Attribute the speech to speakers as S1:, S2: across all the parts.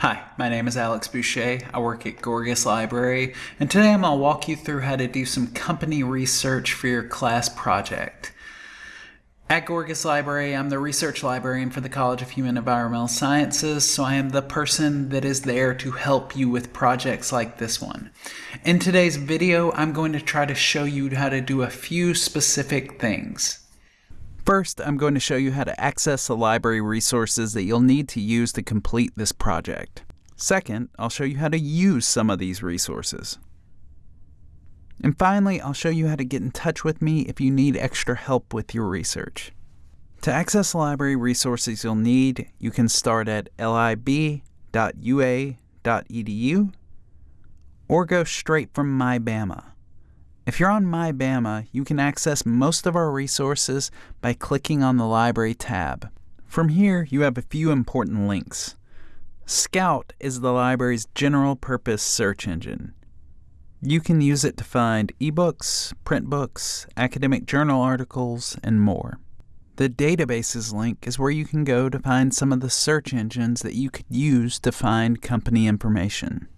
S1: Hi, my name is Alex Boucher. I work at Gorgas Library, and today I'm going to walk you through how to do some company research for your class project. At Gorgas Library, I'm the research librarian for the College of Human Environmental Sciences, so I am the person that is there to help you with projects like this one. In today's video, I'm going to try to show you how to do a few specific things. First, I'm going to show you how to access the library resources that you'll need to use to complete this project. Second, I'll show you how to use some of these resources. And finally, I'll show you how to get in touch with me if you need extra help with your research. To access library resources you'll need, you can start at lib.ua.edu or go straight from MyBama. If you're on MyBama, you can access most of our resources by clicking on the Library tab. From here, you have a few important links. Scout is the library's general purpose search engine. You can use it to find ebooks, print books, academic journal articles, and more. The Databases link is where you can go to find some of the search engines that you could use to find company information.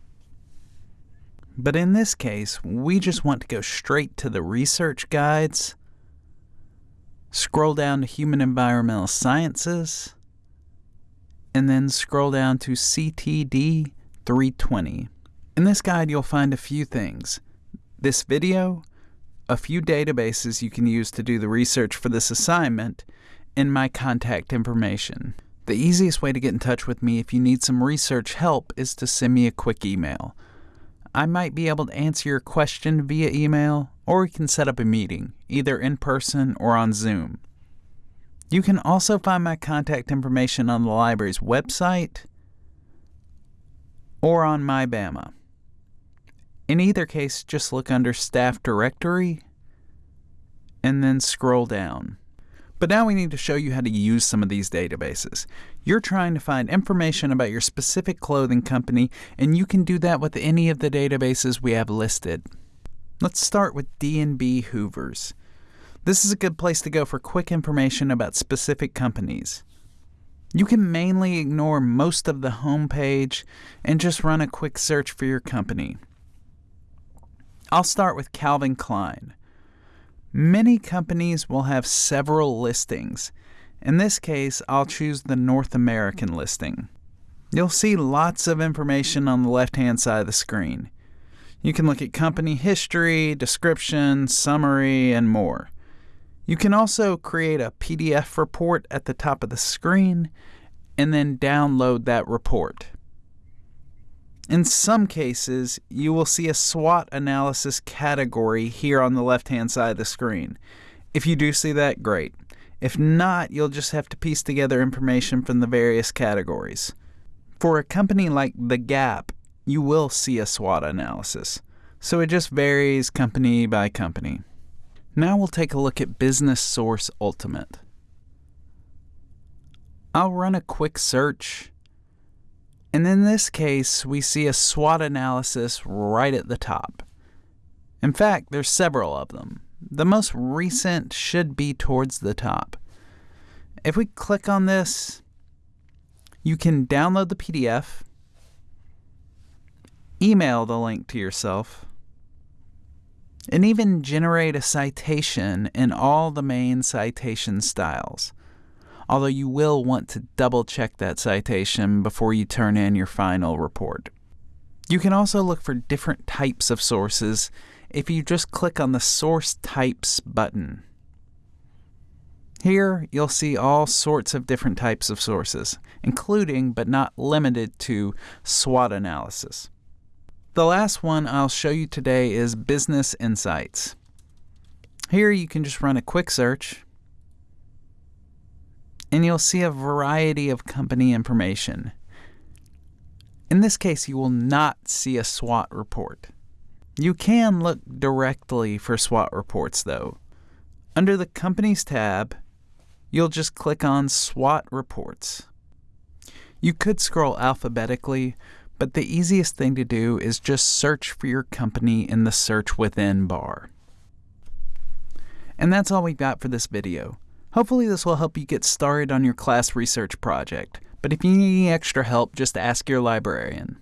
S1: But in this case, we just want to go straight to the research guides, scroll down to Human Environmental Sciences, and then scroll down to CTD 320. In this guide, you'll find a few things. This video, a few databases you can use to do the research for this assignment, and my contact information. The easiest way to get in touch with me if you need some research help is to send me a quick email. I might be able to answer your question via email, or we can set up a meeting, either in person or on Zoom. You can also find my contact information on the library's website or on MyBama. In either case, just look under Staff Directory and then scroll down. But now we need to show you how to use some of these databases. You're trying to find information about your specific clothing company, and you can do that with any of the databases we have listed. Let's start with D&B Hoovers. This is a good place to go for quick information about specific companies. You can mainly ignore most of the home page and just run a quick search for your company. I'll start with Calvin Klein. Many companies will have several listings. In this case, I'll choose the North American listing. You'll see lots of information on the left-hand side of the screen. You can look at company history, description, summary, and more. You can also create a PDF report at the top of the screen and then download that report. In some cases, you will see a SWOT analysis category here on the left-hand side of the screen. If you do see that, great. If not, you'll just have to piece together information from the various categories. For a company like The Gap, you will see a SWOT analysis, so it just varies company by company. Now we'll take a look at Business Source Ultimate. I'll run a quick search and in this case, we see a SWOT analysis right at the top. In fact, there's several of them. The most recent should be towards the top. If we click on this, you can download the PDF, email the link to yourself, and even generate a citation in all the main citation styles although you will want to double check that citation before you turn in your final report. You can also look for different types of sources if you just click on the Source Types button. Here, you'll see all sorts of different types of sources, including but not limited to SWOT analysis. The last one I'll show you today is Business Insights. Here you can just run a quick search and you'll see a variety of company information. In this case, you will not see a SWOT report. You can look directly for SWOT reports, though. Under the Companies tab, you'll just click on SWOT Reports. You could scroll alphabetically, but the easiest thing to do is just search for your company in the Search Within bar. And that's all we've got for this video. Hopefully this will help you get started on your class research project. But if you need any extra help, just ask your librarian.